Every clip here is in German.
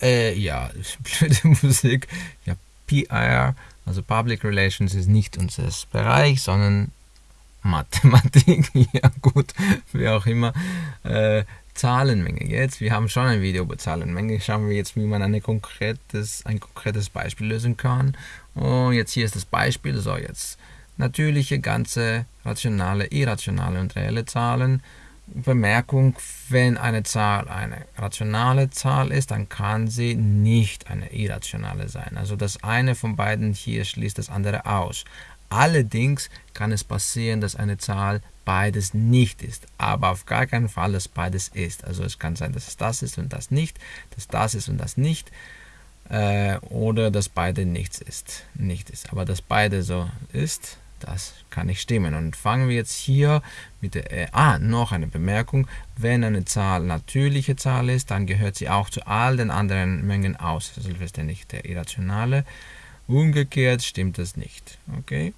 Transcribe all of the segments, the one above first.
Äh, ja, blöde Musik. Ja, PR, also Public Relations, ist nicht unser Bereich, sondern Mathematik. ja, gut, wie auch immer. Äh, Zahlenmenge. Jetzt, wir haben schon ein Video über Zahlenmenge. Schauen wir jetzt, wie man eine konkretes, ein konkretes Beispiel lösen kann. Und jetzt hier ist das Beispiel. So, jetzt natürliche, ganze, rationale, irrationale und reelle Zahlen. Bemerkung, wenn eine Zahl eine rationale Zahl ist, dann kann sie nicht eine irrationale sein. Also das eine von beiden hier schließt das andere aus. Allerdings kann es passieren, dass eine Zahl beides nicht ist, aber auf gar keinen Fall, dass beides ist. Also es kann sein, dass es das ist und das nicht, dass das ist und das nicht, äh, oder dass beide nichts ist, nicht ist. Aber dass beide so ist, das kann nicht stimmen. Und fangen wir jetzt hier mit der, äh, ah, noch eine Bemerkung. Wenn eine Zahl natürliche Zahl ist, dann gehört sie auch zu all den anderen Mengen aus, selbstverständlich der irrationale. Umgekehrt stimmt das nicht. Okay?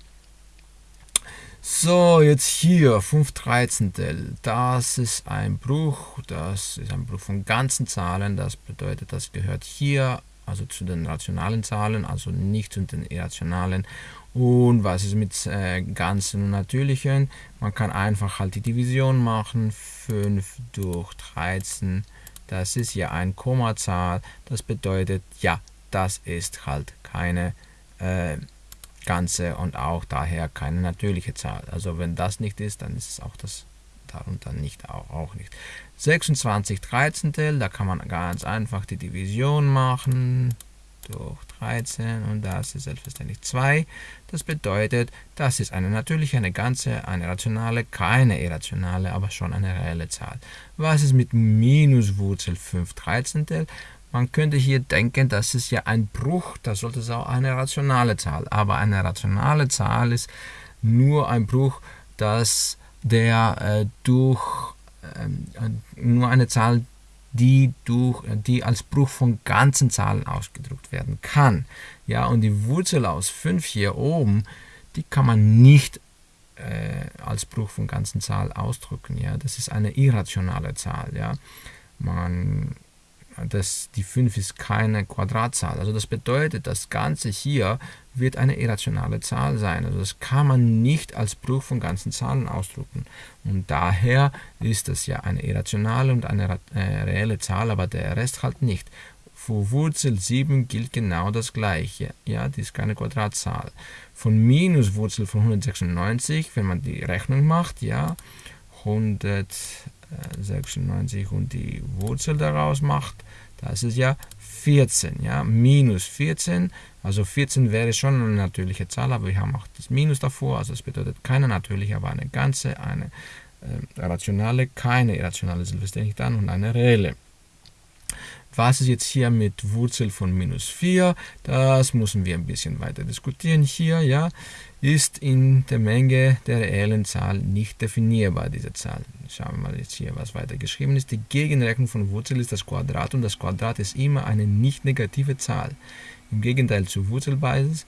So, jetzt hier 5 Dreizehntel. Das ist ein Bruch. Das ist ein Bruch von ganzen Zahlen. Das bedeutet, das gehört hier also zu den rationalen Zahlen, also nicht zu den irrationalen. Und was ist mit äh, ganzen und natürlichen? Man kann einfach halt die Division machen. 5 durch 13, das ist ja ein Kommazahl. Das bedeutet, ja, das ist halt keine äh, ganze und auch daher keine natürliche Zahl. Also wenn das nicht ist, dann ist es auch das darunter nicht auch, auch nicht. 26 Dreizehntel, da kann man ganz einfach die Division machen durch 13 und das ist selbstverständlich 2. Das bedeutet, das ist eine natürliche, eine ganze, eine rationale, keine irrationale, aber schon eine reelle Zahl. Was ist mit Minuswurzel 5 Dreizehntel? Man könnte hier denken, das ist ja ein Bruch, das sollte es auch eine rationale Zahl. Aber eine rationale Zahl ist nur ein Bruch, dass der äh, durch äh, nur eine Zahl, die durch die als Bruch von ganzen Zahlen ausgedrückt werden kann. Ja, und die Wurzel aus 5 hier oben, die kann man nicht äh, als Bruch von ganzen Zahlen ausdrücken. Ja, das ist eine irrationale Zahl. Ja, man das, die 5 ist keine Quadratzahl. Also das bedeutet, das Ganze hier wird eine irrationale Zahl sein. Also das kann man nicht als Bruch von ganzen Zahlen ausdrücken. Und daher ist das ja eine irrationale und eine äh, reelle Zahl, aber der Rest halt nicht. Für Wurzel 7 gilt genau das gleiche. Ja, die ist keine Quadratzahl. Von Minuswurzel von 196, wenn man die Rechnung macht, ja, 100 96 und die Wurzel daraus macht, das ist ja 14. Ja? Minus 14, also 14 wäre schon eine natürliche Zahl, aber wir haben auch das Minus davor, also das bedeutet keine natürliche, aber eine ganze, eine äh, rationale, keine irrationale selbstverständlich dann und eine reelle. Was ist jetzt hier mit Wurzel von minus 4? Das müssen wir ein bisschen weiter diskutieren hier. Ja, Ist in der Menge der reellen Zahl nicht definierbar, diese Zahl. Schauen wir mal jetzt hier, was weiter geschrieben ist. Die Gegenrechnung von Wurzel ist das Quadrat und das Quadrat ist immer eine nicht negative Zahl. Im Gegenteil zu Wurzelbasis.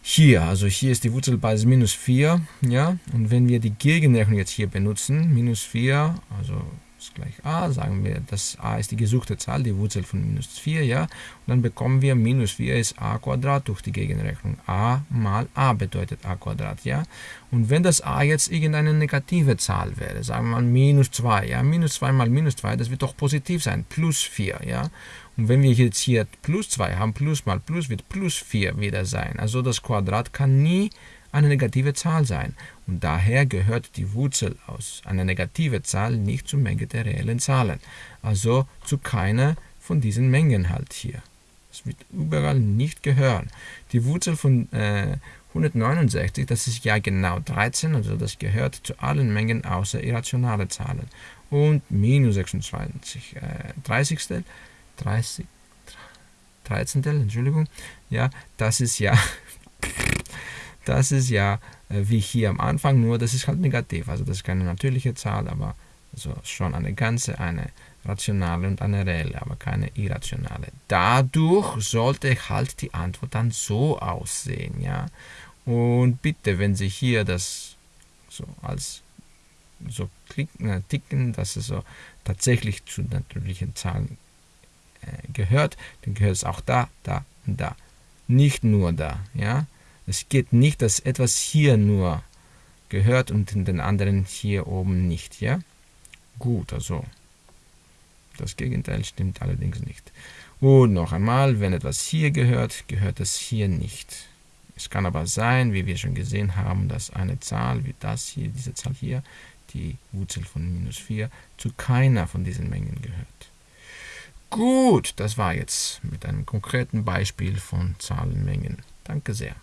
Hier, also hier ist die Wurzelbasis minus 4, ja, und wenn wir die Gegenrechnung jetzt hier benutzen, minus 4, also ist gleich a, sagen wir, das a ist die gesuchte Zahl, die Wurzel von minus 4, ja, und dann bekommen wir minus 4 ist a Quadrat durch die Gegenrechnung. a mal a bedeutet a Quadrat, ja, und wenn das a jetzt irgendeine negative Zahl wäre, sagen wir mal minus 2, ja, minus 2 mal minus 2, das wird doch positiv sein, plus 4, ja, und wenn wir jetzt hier plus 2 haben, plus mal plus wird plus 4 wieder sein, also das Quadrat kann nie eine negative Zahl sein und daher gehört die Wurzel aus einer negativen Zahl nicht zur Menge der reellen Zahlen, also zu keiner von diesen Mengen halt hier. Es wird überall nicht gehören. Die Wurzel von äh, 169, das ist ja genau 13, also das gehört zu allen Mengen außer irrationale Zahlen. Und minus 26, äh, 30. 30, 13. Entschuldigung, ja, das ist ja das ist ja äh, wie hier am Anfang, nur das ist halt negativ. Also das ist keine natürliche Zahl, aber also schon eine ganze, eine rationale und eine reelle, aber keine irrationale. Dadurch sollte halt die Antwort dann so aussehen, ja. Und bitte, wenn Sie hier das so als so klicken, äh, ticken, dass es so tatsächlich zu natürlichen Zahlen äh, gehört, dann gehört es auch da, da und da. Nicht nur da. Ja? Es geht nicht, dass etwas hier nur gehört und in den anderen hier oben nicht. Ja? Gut, also das Gegenteil stimmt allerdings nicht. Und noch einmal, wenn etwas hier gehört, gehört es hier nicht. Es kann aber sein, wie wir schon gesehen haben, dass eine Zahl wie das hier, diese Zahl hier, die Wurzel von minus 4, zu keiner von diesen Mengen gehört. Gut, das war jetzt mit einem konkreten Beispiel von Zahlenmengen. Danke sehr.